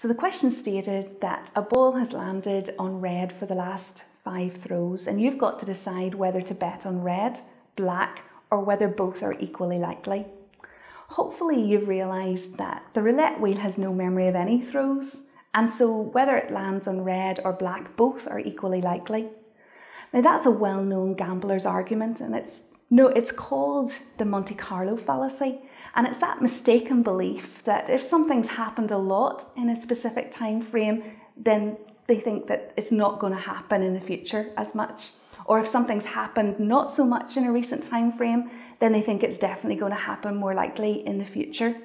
So the question stated that a ball has landed on red for the last five throws, and you've got to decide whether to bet on red, black, or whether both are equally likely. Hopefully, you've realised that the roulette wheel has no memory of any throws, and so whether it lands on red or black, both are equally likely. Now, that's a well known gambler's argument, and it's, no, it's called the Monte Carlo fallacy. And it's that mistaken belief that if something's happened a lot in a specific time frame, then they think that it's not going to happen in the future as much. Or if something's happened not so much in a recent time frame, then they think it's definitely going to happen more likely in the future.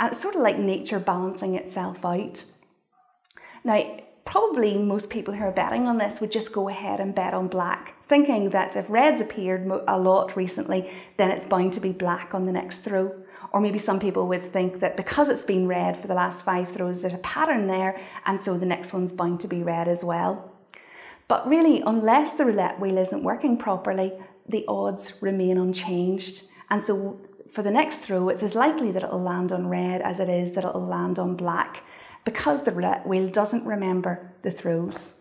And it's sort of like nature balancing itself out. Now, probably most people who are betting on this would just go ahead and bet on black, thinking that if red's appeared a lot recently, then it's bound to be black on the next throw. Or maybe some people would think that because it's been red for the last five throws, there's a pattern there, and so the next one's bound to be red as well. But really, unless the roulette wheel isn't working properly, the odds remain unchanged. And so for the next throw, it's as likely that it'll land on red as it is that it'll land on black because the roulette wheel doesn't remember the throws.